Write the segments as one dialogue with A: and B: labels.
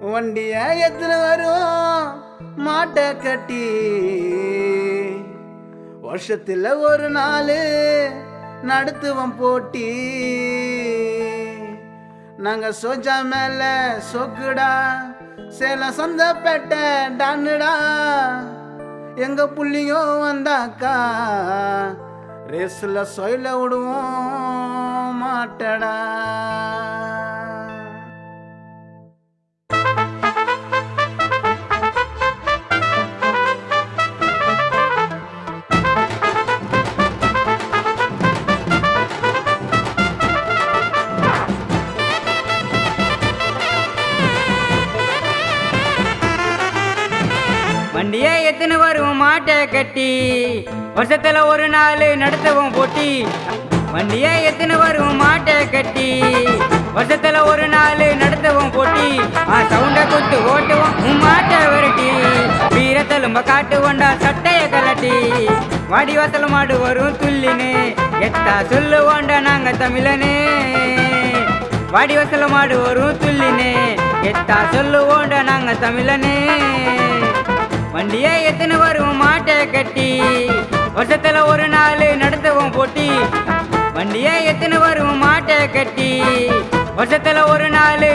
A: வண்டிய எத்தனை வரும் மாட்டை கட்டி? வருஷத்துல ஒரு நாள் நடத்துவோம் போட்டி. நாங்க சோஜா மேல சொக்குடா சேலம் சந்தப்பேட்டை டான்னுடா. எங்க புள்ளியோ வந்தாக்கா ரேஸ்ல சொயில விடுவோம் மாட்டடா.
B: வண்டியே எத்தனை வரும் மாட்டை கட்டி. வருஷத்துல ஒரு நாள் நடத்தவும் போட்டி. வண்டியே எத்தனை வரும் மாட்டை கட்டி. வருஷத்துல ஒரு நாள் நடத்தவும் போட்டி. ஆ சவுண்ட குத்து ஓட்டுவோம் மாட்டை விரட்டி. வீரத்தலும்ப காட்டுவோண்டா சட்டைய கலட்டி. வாடிவாசல் மாடு வரும் துள்ளினு எத்தா சொல்லுவோண்டா நாங்க தமிழனே. வாடி வாசல் மாடு வரும் துள்ளினு எத்தா சொல்லுவோண்டா நாங்க தமிழனே. வண்டியை எத்தனை வரும் மாட்டை கட்டி? வருஷத்துல ஒரு நாள் நடத்துவோம் போட்டி. வண்டியை எத்தனை வரும் மாட்டை கட்டி? வருஷத்துல ஒரு நாள்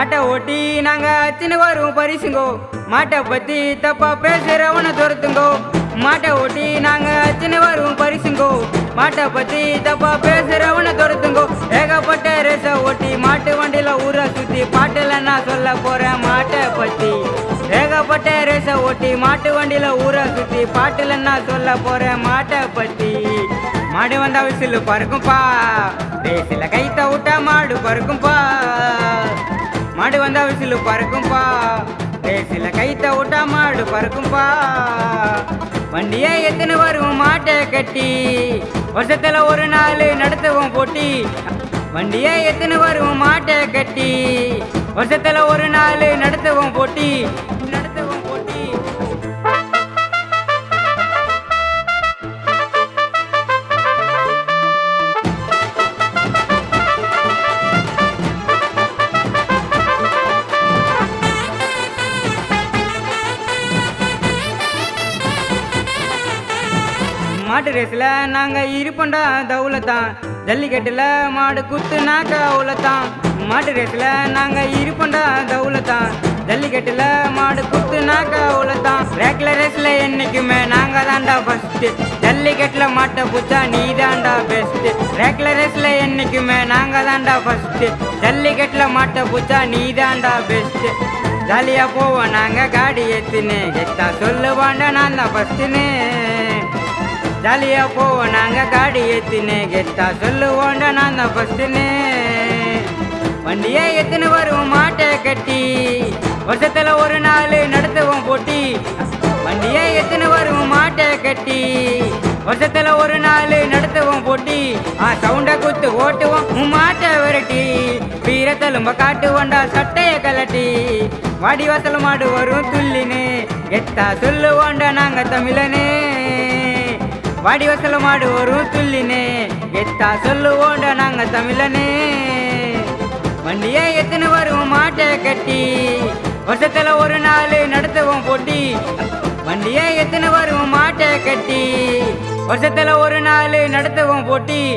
B: மாட்டை ஓட்டி நாங்க அத்தின வரும் பரிசுங்கோ. மாட்டை பத்தி தப்பா பேசுறவன துரத்துங்கோ. மாட்டை ஓட்டி நாங்க அத்தின வரும் பரிசுங்கோ. மாட்டை பத்தி தப்பா பேசுறவன துரத்துங்கோ. ஏகப்பட்ட ரேச ஓட்டி மாட்டு வண்டியில ஊரை சுத்தி பாட்டுல நான் சொல்ல போறேன் மாட்டை பத்தி. ஏகப்பட்ட ரேச ஓட்டி மாட்டு வண்டியில ஊரை சுத்தி பாட்டுல நான் சொல்ல போறேன் மாட்டை பத்தி. மாடு வந்தா விசில் பறக்கும்பா. ரேசில கைத்த விட்டா மாடு பறக்கும்பா. மாடு வந்தா விசிலு பறக்கும்பா. ரேசில கைத்த விட்டா மாடு பறக்கும்பா. வண்டியே எத்தனை வரும் மாட்டை கட்டி. வருஷத்துல ஒரு நாள் நடத்துவோம் போட்டி. வண்டியே எத்தனை வரும் மாட்டை கட்டி. வருஷத்துல ஒரு நாள் நடத்துவோம் போட்டி. மாட்டு ரேஸில் நாங்கள் இருப்போண்டா தௌலத்தான். ஜல்லிக்கட்டில் மாடு குத்துனாக்க அவ்வளோத்தான் மாட்டு ரேஸில் நாங்கள் இருப்போண்டா தௌலத்தான். ஜல்லிக்கட்டில் மாடு குத்துனாக்க அவ்வளோத்தான் ரேக்கில் ரேஸில் என்றைக்குமே நாங்கள் தாண்டா ஃபஸ்ட்டு ஜல்லிக்கட்டில் மாட்டை பூச்சா நீ தாண்டா பெஸ்ட்டு ரேக்கில் ரேஸில் என்றைக்குமே நாங்கள் தான்டா ஃபஸ்ட்டு ஜல்லிக்கட்டில் மாட்டை பூச்சா நீ தாண்டா பெஸ்ட்டு ஜாலியாக போவோம் நாங்கள் காடி ஏற்றுன்னு கெட்டா சொல்லுவாண்டா நான் தான் ஃபஸ்ட்டுன்னு ஜாலியா போவோம். நாங்க காடி ஏத்தினே கெத்தா சொல்லுவோண்டா நான் தான் ஃபர்ஸ்ட்னு வண்டியை எத்தனை வரும் மாட்டை கட்டி. வருஷத்துல ஒரு நாள் நடத்துவோம் போட்டி. வண்டியை எத்தனை வரும் மாட்டை கட்டி. வருஷத்துல ஒரு நாள் நடத்துவோம் போட்டி. ஆ சவுண்ட குத்து ஓட்டுவோம் உன் மாட்டை விரட்டி. வீரத்தலும்ப காட்டுவோண்டா சட்டைய கலட்டி. வாடி வாசல் மாடு வரும் துள்ளினு. எத்தா சொல்லுவோண்டா நாங்க தமிழனே. வாடி வசல மாடு வரும் துள்ளினே. எத்தா சொல்லுவோண்ட நாங்க தமிழனே. வண்டியை எத்தனை வரும் மாட்டை கட்டி. வருஷத்துல ஒரு நாள் நடத்துவோம் போட்டி. வண்டியை எத்தனை வரும் மாட்டை கட்டி. வருஷத்துல ஒரு நாள் நடத்துவோம் போட்டி.